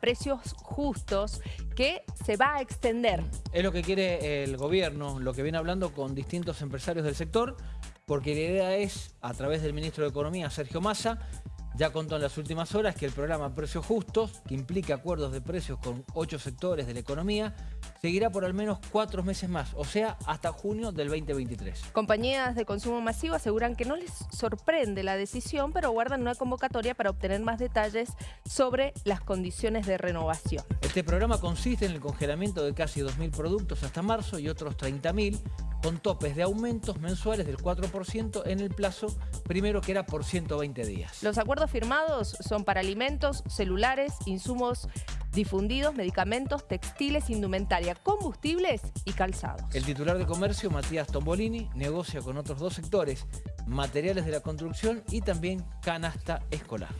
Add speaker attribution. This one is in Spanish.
Speaker 1: precios justos que se va a extender.
Speaker 2: Es lo que quiere el gobierno, lo que viene hablando con distintos empresarios del sector, porque la idea es, a través del ministro de Economía, Sergio Massa, ya contó en las últimas horas que el programa Precios Justos, que implica acuerdos de precios con ocho sectores de la economía, seguirá por al menos cuatro meses más, o sea, hasta junio del 2023.
Speaker 1: Compañías de consumo masivo aseguran que no les sorprende la decisión, pero guardan una convocatoria para obtener más detalles sobre las condiciones de renovación.
Speaker 2: Este programa consiste en el congelamiento de casi 2.000 productos hasta marzo y otros 30.000 con topes de aumentos mensuales del 4% en el plazo primero que era por 120 días.
Speaker 1: Los acuerdos firmados son para alimentos, celulares, insumos difundidos, medicamentos, textiles, indumentaria, combustibles y calzados.
Speaker 2: El titular de comercio, Matías Tombolini, negocia con otros dos sectores, materiales de la construcción y también canasta escolar.